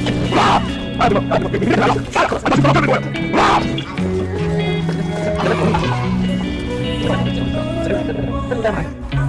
我的爱滴滴点点圆了线你曾经心心念念信